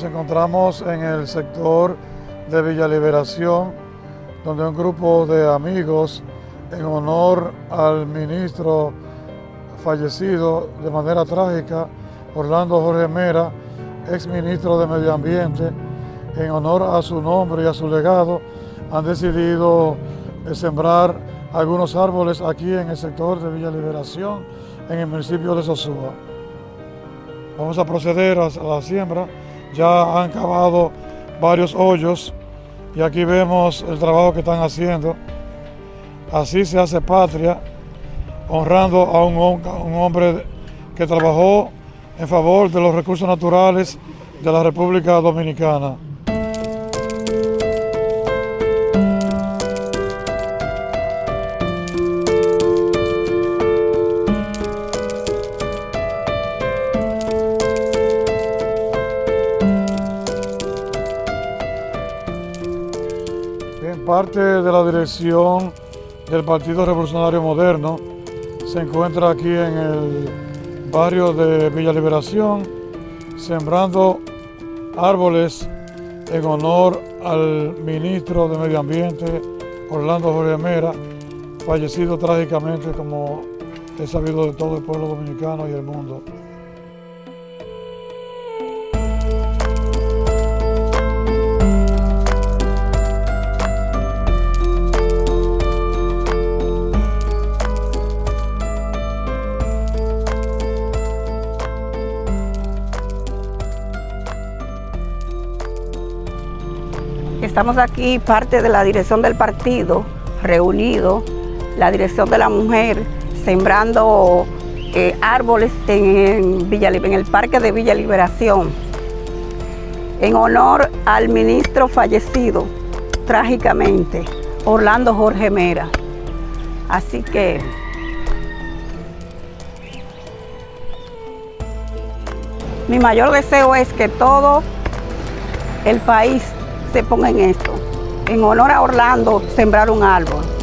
nos encontramos en el sector de Villa Liberación, donde un grupo de amigos, en honor al ministro fallecido de manera trágica, Orlando Jorge Mera, ex ministro de Medio Ambiente, en honor a su nombre y a su legado, han decidido sembrar algunos árboles aquí en el sector de Villa Liberación, en el municipio de Sosúa. Vamos a proceder a la siembra. Ya han cavado varios hoyos y aquí vemos el trabajo que están haciendo. Así se hace patria, honrando a un, hombre que trabajó en favor de los recursos naturales de la República Dominicana. Parte de la dirección del Partido Revolucionario Moderno se encuentra aquí en el barrio de Villa Liberación, sembrando árboles en honor al ministro de Medio Ambiente, Orlando Jorge Mera, fallecido trágicamente como es sabido de todo el pueblo dominicano y el mundo. Estamos aquí, parte de la dirección del partido, reunido, la dirección de la mujer, sembrando eh, árboles en, Villa, en el Parque de Villa Liberación, en honor al ministro fallecido, trágicamente, Orlando Jorge Mera. Así que mi mayor deseo es que todo el país se ponga en esto. En honor a Orlando, sembrar un árbol.